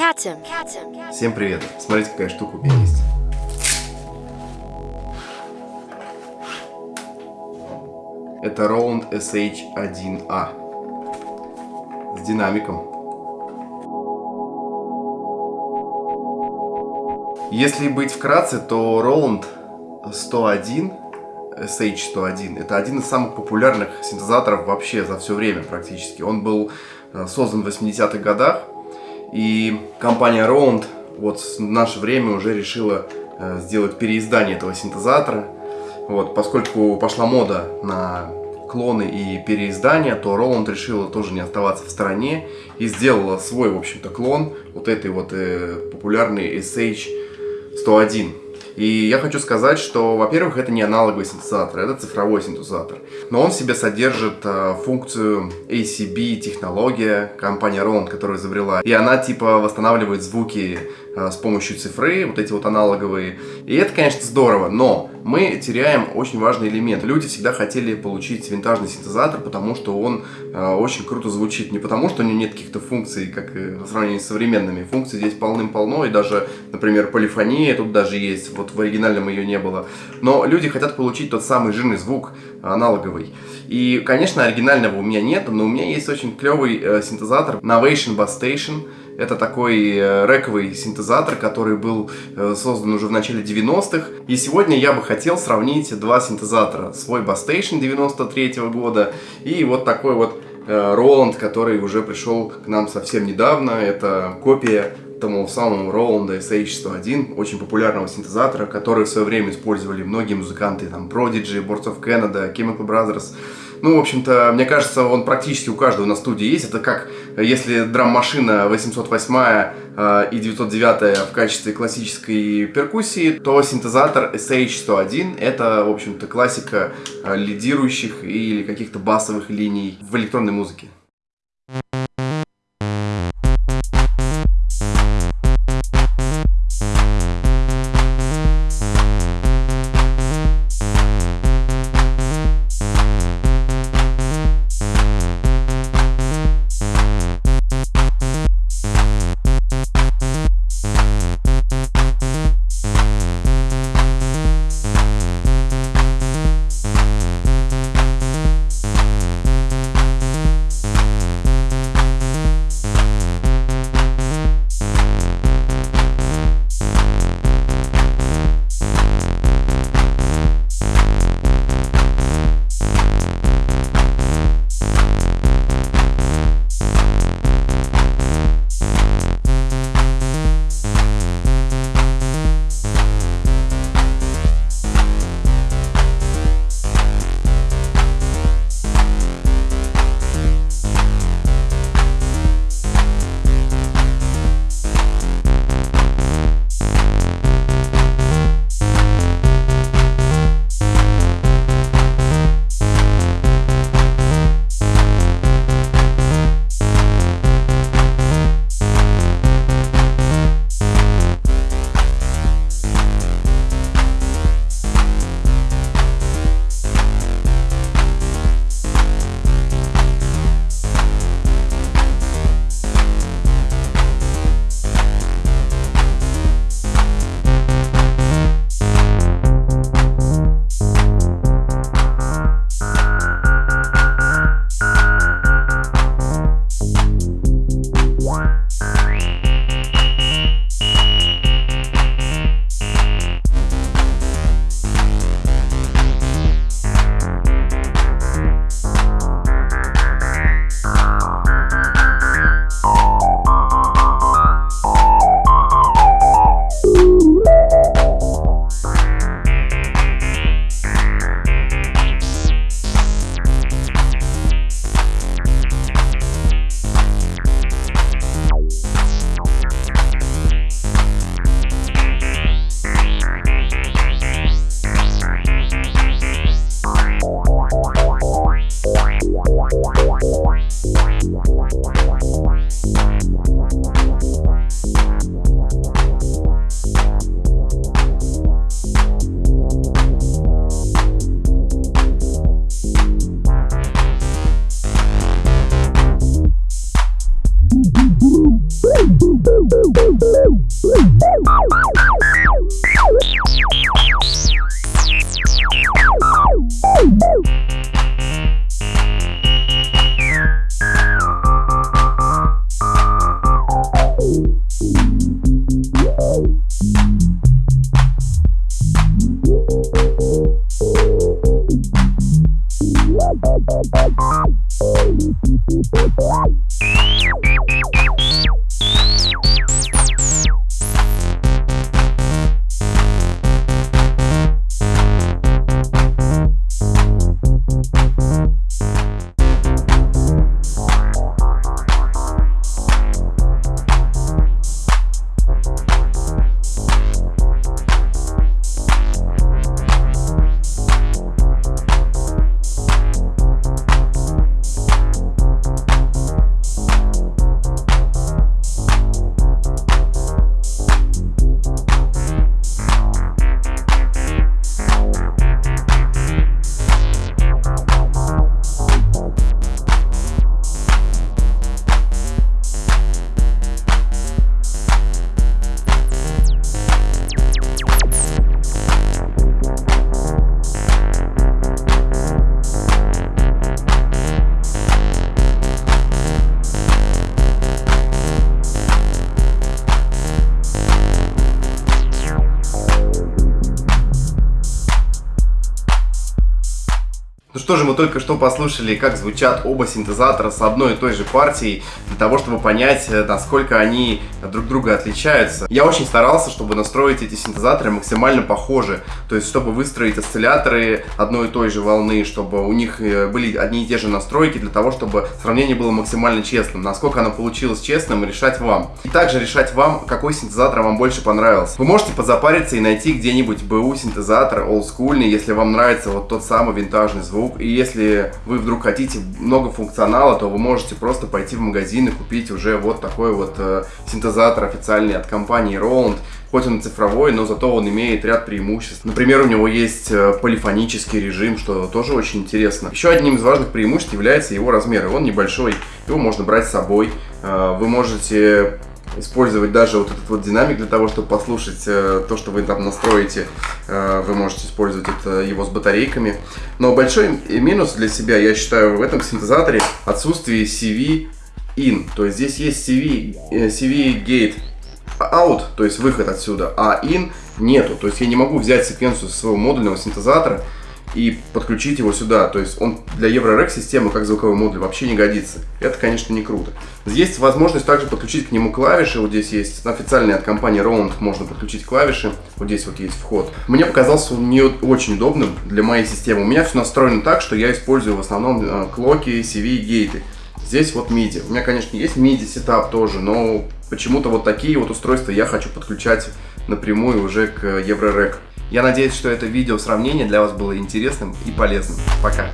Катем. Всем привет! Смотрите, какая штука у меня есть. Это Roland SH1A с динамиком. Если быть вкратце, то Roland 101 SH101 это один из самых популярных синтезаторов вообще за все время практически. Он был э, создан в 80-х годах, и компания Roland вот в наше время уже решила э, сделать переиздание этого синтезатора. Вот, поскольку пошла мода на клоны и переиздания, то Roland решила тоже не оставаться в стороне и сделала свой, в общем-то, клон вот этой вот э, популярной SH101. И я хочу сказать, что, во-первых, это не аналоговый синтезатор, это цифровой синтезатор. Но он в себе содержит э, функцию ACB технология, компания Roland, которая изобрела. И она типа восстанавливает звуки с помощью цифры, вот эти вот аналоговые. И это, конечно, здорово, но мы теряем очень важный элемент. Люди всегда хотели получить винтажный синтезатор, потому что он э, очень круто звучит. Не потому, что у него нет каких-то функций, как э, в сравнении с современными. Функций здесь полным-полно, и даже, например, полифония тут даже есть, вот в оригинальном ее не было. Но люди хотят получить тот самый жирный звук, аналоговый. И, конечно, оригинального у меня нет, но у меня есть очень клевый э, синтезатор Novation Bass Station. Это такой э, рековый синтезатор, который был э, создан уже в начале 90-х. И сегодня я бы хотел сравнить два синтезатора. Свой Bass Station 93 -го года и вот такой вот Роланд, который уже пришел к нам совсем недавно. Это копия тому самому Roland SH101, очень популярного синтезатора, который в свое время использовали многие музыканты, там Prodigy, Boards of Canada, Chemical Brothers. Ну, в общем-то, мне кажется, он практически у каждого на студии есть. Это как, если драм-машина 808 э, и 909 в качестве классической перкуссии, то синтезатор SH101 это, в общем-то, классика э, лидирующих или каких-то басовых линий в электронной музыке. Что же, мы только что послушали, как звучат оба синтезатора с одной и той же партией, для того, чтобы понять, э, насколько они друг друга отличаются. Я очень старался, чтобы настроить эти синтезаторы максимально похожи, то есть, чтобы выстроить осцилляторы одной и той же волны, чтобы у них э, были одни и те же настройки, для того, чтобы сравнение было максимально честным. Насколько оно получилось честным, решать вам. И также решать вам, какой синтезатор вам больше понравился. Вы можете позапариться и найти где-нибудь БУ синтезатор олдскульный, если вам нравится вот тот самый винтажный звук. И если вы вдруг хотите много функционала, то вы можете просто пойти в магазин и купить уже вот такой вот э, синтезатор официальный от компании Roland. Хоть он цифровой, но зато он имеет ряд преимуществ. Например, у него есть э, полифонический режим, что тоже очень интересно. Еще одним из важных преимуществ является его размер. Он небольшой, его можно брать с собой. Э, вы можете использовать даже вот этот вот динамик для того, чтобы послушать э, то, что вы там настроите. Э, вы можете использовать это его с батарейками. Но большой минус для себя, я считаю, в этом синтезаторе отсутствие CV in. То есть здесь есть CV, э, CV gate out, то есть выход отсюда, а in нету. То есть я не могу взять секвенцию своего модульного синтезатора и подключить его сюда. То есть он для EuroRec системы как звуковой модуль вообще не годится. Это, конечно, не круто. Есть возможность также подключить к нему клавиши. Вот здесь есть официальные от компании Roland можно подключить клавиши. Вот здесь вот есть вход. Мне показался он не очень удобным для моей системы. У меня все настроено так, что я использую в основном э, клоки, CV и гейты. Здесь вот MIDI. У меня, конечно, есть MIDI сетап тоже, но почему-то вот такие вот устройства я хочу подключать напрямую уже к EuroRec. Я надеюсь, что это видео сравнение для вас было интересным и полезным. Пока!